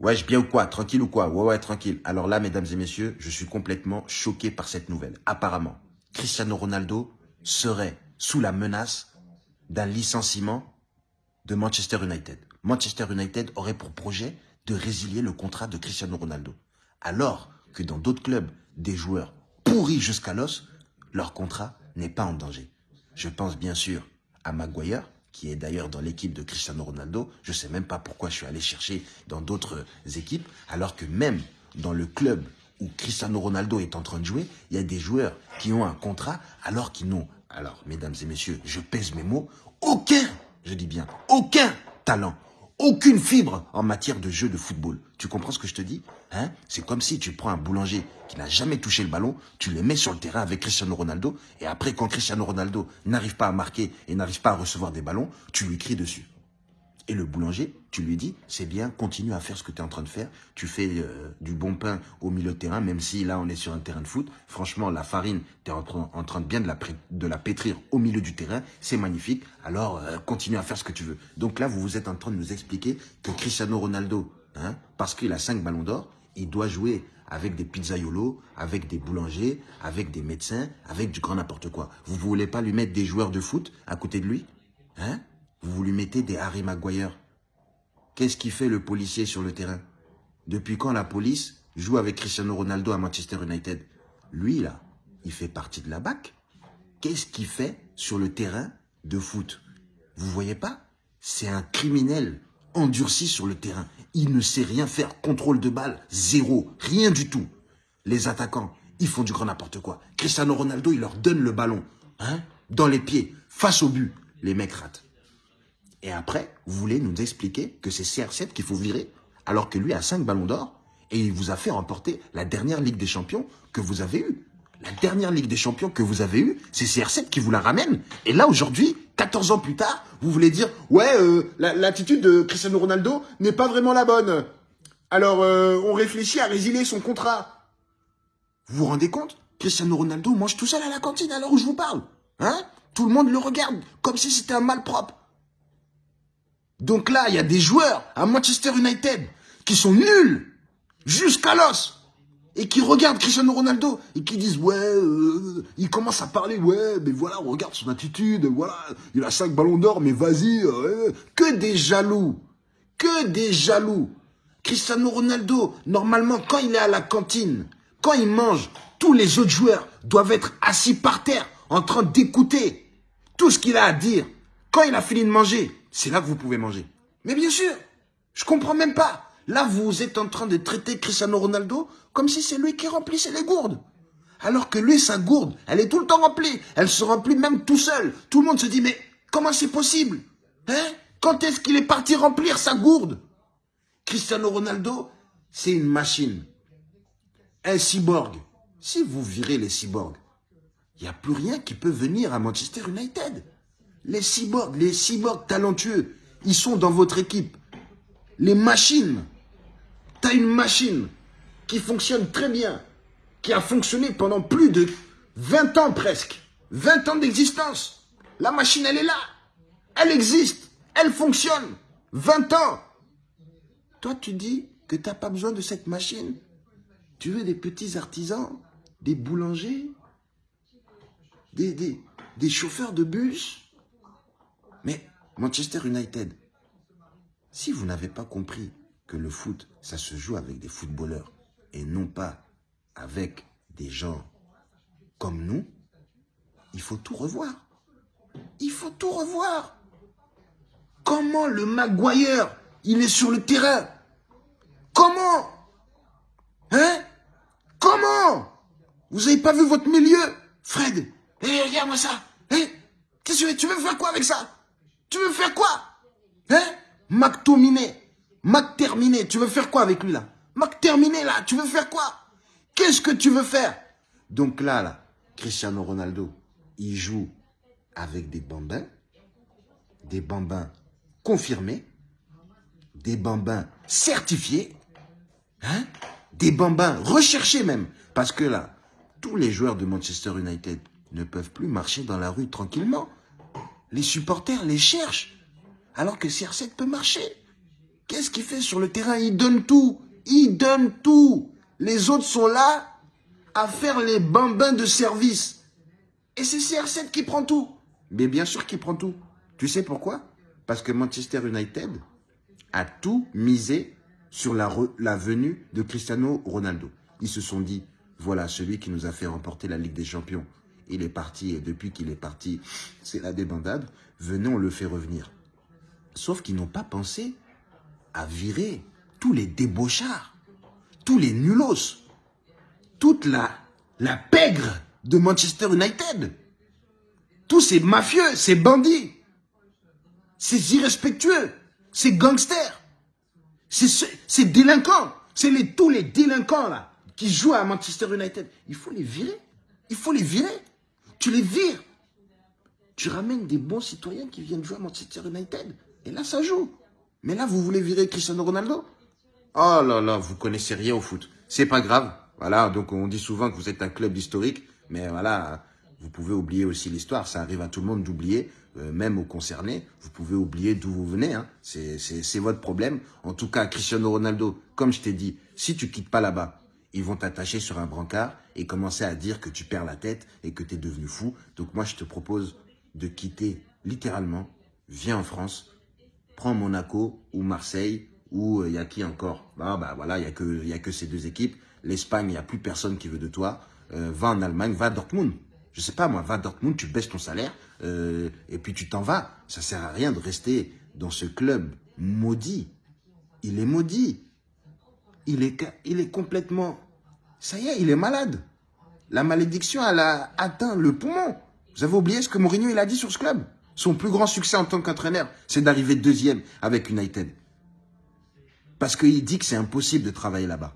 Ouais, je bien ou quoi? Tranquille ou quoi? Ouais, ouais, tranquille. Alors là, mesdames et messieurs, je suis complètement choqué par cette nouvelle. Apparemment, Cristiano Ronaldo serait sous la menace d'un licenciement de Manchester United. Manchester United aurait pour projet de résilier le contrat de Cristiano Ronaldo. Alors que dans d'autres clubs, des joueurs pourris jusqu'à l'os, leur contrat n'est pas en danger. Je pense bien sûr à Maguire, qui est d'ailleurs dans l'équipe de Cristiano Ronaldo. Je ne sais même pas pourquoi je suis allé chercher dans d'autres équipes, alors que même dans le club où Cristiano Ronaldo est en train de jouer, il y a des joueurs qui ont un contrat alors qu'ils n'ont, alors mesdames et messieurs, je pèse mes mots, aucun, je dis bien, aucun talent, aucune fibre en matière de jeu de football. Tu comprends ce que je te dis hein? C'est comme si tu prends un boulanger qui n'a jamais touché le ballon, tu le mets sur le terrain avec Cristiano Ronaldo, et après, quand Cristiano Ronaldo n'arrive pas à marquer et n'arrive pas à recevoir des ballons, tu lui cries dessus. Et le boulanger, tu lui dis, c'est bien, continue à faire ce que tu es en train de faire. Tu fais euh, du bon pain au milieu de terrain, même si là, on est sur un terrain de foot. Franchement, la farine, tu es en, train de bien de la, de pétrir au milieu du terrain. C'est magnifique. Alors, euh, continue à faire ce que tu veux. Donc là, vous vous êtes en train de nous expliquer que Cristiano Ronaldo, hein, parce qu'il a 5 ballons d'or, il doit jouer avec des pizzaiolos, avec des boulangers, avec des médecins, avec du grand n'importe quoi. Vous voulez pas lui mettre des joueurs de foot à côté de lui Hein? Vous lui mettez des Harry Maguire. Qu'est-ce qui fait le policier sur le terrain? Depuis quand la police joue avec Cristiano Ronaldo à Manchester United? Lui, là, il fait partie de la BAC. Qu'est-ce qu'il fait sur le terrain de foot? Vous voyez pas? C'est un criminel endurci sur le terrain. Il ne sait rien faire. Contrôle de balle, zéro. Rien du tout. Les attaquants, ils font du grand n'importe quoi. Cristiano Ronaldo, il leur donne le ballon. Hein Dans les pieds, face au but. Les mecs ratent. Et après, vous voulez nous expliquer que c'est CR7 qu'il faut virer, alors que lui a 5 ballons d'or, et il vous a fait remporter la dernière Ligue des Champions que vous avez eue. La dernière Ligue des Champions que vous avez eue, c'est CR7 qui vous la ramène. Et là, aujourd'hui, 14 ans plus tard, vous voulez dire « Ouais, euh, l'attitude de Cristiano Ronaldo n'est pas vraiment la bonne. Alors, euh, on réfléchit à résilier son contrat. » Vous vous rendez compte? Cristiano Ronaldo mange tout seul à la cantine l'heure où je vous parle. Hein? Tout le monde le regarde comme si c'était un malpropre. Donc là, il y a des joueurs à Manchester United qui sont nuls jusqu'à l'os et qui regardent Cristiano Ronaldo et qui disent ouais, euh, il commence à parler ouais, mais voilà, regarde son attitude, voilà, il a cinq ballons d'or, mais vas-y, euh, que des jaloux, que des jaloux. Cristiano Ronaldo, normalement, quand il est à la cantine, quand il mange, tous les autres joueurs doivent être assis par terre en train d'écouter tout ce qu'il a à dire. Quand il a fini de manger, c'est là que vous pouvez manger. Mais bien sûr, je comprends même pas. Là, vous êtes en train de traiter Cristiano Ronaldo comme si c'est lui qui remplissait les gourdes. Alors que lui, sa gourde, elle est tout le temps remplie. Elle se remplit même tout seul. Tout le monde se dit, mais comment c'est possible Hein? Quand est-ce qu'il est parti remplir sa gourde? Cristiano Ronaldo, c'est une machine. Un cyborg. Si vous virez les cyborgs, il n'y a plus rien qui peut venir à Manchester United. Les cyborgs, les cyborgs talentueux, ils sont dans votre équipe. Les machines. Tu as une machine qui fonctionne très bien, qui a fonctionné pendant plus de 20 ans presque. 20 ans d'existence. La machine, elle est là. Elle existe. Elle fonctionne. 20 ans. Toi, tu dis que tu n'as pas besoin de cette machine. Tu veux des petits artisans, des boulangers, des chauffeurs de bus, mais Manchester United, si vous n'avez pas compris que le foot, ça se joue avec des footballeurs et non pas avec des gens comme nous, il faut tout revoir. Il faut tout revoir. Comment le Maguire, il est sur le terrain? Comment? Hein? Comment? Vous n'avez pas vu votre milieu? Fred, eh, regarde-moi ça. Hein Qu'est-ce que tu veux faire quoi avec ça? Tu veux faire quoi? Hein? Mac Tominé, Mac tu veux faire quoi avec lui là? Mac Terminé là, tu veux faire quoi? Qu'est-ce que tu veux faire? Donc là, là, Cristiano Ronaldo, il joue avec des bambins, des bambins confirmés, des bambins certifiés, hein? Des bambins recherchés même. Parce que là, tous les joueurs de Manchester United ne peuvent plus marcher dans la rue tranquillement. Les supporters les cherchent, alors que CR7 peut marcher. Qu'est-ce qu'il fait sur le terrain? Il donne tout. Il donne tout. Les autres sont là à faire les bambins de service. Et c'est CR7 qui prend tout. Mais bien sûr qu'il prend tout. Tu sais pourquoi? Parce que Manchester United a tout misé sur la, la venue de Cristiano Ronaldo. Ils se sont dit, voilà celui qui nous a fait remporter la Ligue des Champions. Il est parti et depuis qu'il est parti, c'est la débandade. Venez, on le fait revenir. Sauf qu'ils n'ont pas pensé à virer tous les débauchards, tous les nulos, toute la, pègre de Manchester United. Tous ces mafieux, ces bandits, ces irrespectueux, ces gangsters, ces, délinquants, c'est tous les délinquants là qui jouent à Manchester United. Il faut les virer. Il faut les virer. Tu les vires. Tu ramènes des bons citoyens qui viennent jouer à Manchester United. Et là, ça joue. Mais là, vous voulez virer Cristiano Ronaldo? Oh là là, vous connaissez rien au foot. C'est pas grave. Voilà, donc on dit souvent que vous êtes un club historique. Mais voilà, vous pouvez oublier aussi l'histoire. Ça arrive à tout le monde d'oublier, euh, même aux concernés. Vous pouvez oublier d'où vous venez. Hein. C'est votre problème. En tout cas, Cristiano Ronaldo, comme je t'ai dit, si tu quittes pas là-bas, ils vont t'attacher sur un brancard et commencer à dire que tu perds la tête et que tu es devenu fou. Donc moi, je te propose de quitter littéralement. Viens en France, prends Monaco ou Marseille ou il euh, y a qui encore? Bah, bah voilà, il n'y a, que, a que ces deux équipes. L'Espagne, il n'y a plus personne qui veut de toi. Euh, va en Allemagne, va à Dortmund. Je sais pas moi, va à Dortmund, tu baisses ton salaire euh, et puis tu t'en vas. Ça sert à rien de rester dans ce club maudit. Il est maudit. Il est, il est complètement... Ça y est, il est malade. La malédiction, elle a atteint le poumon. Vous avez oublié ce que Mourinho il a dit sur ce club? Son plus grand succès en tant qu'entraîneur, c'est d'arriver deuxième avec United. Parce qu'il dit que c'est impossible de travailler là-bas.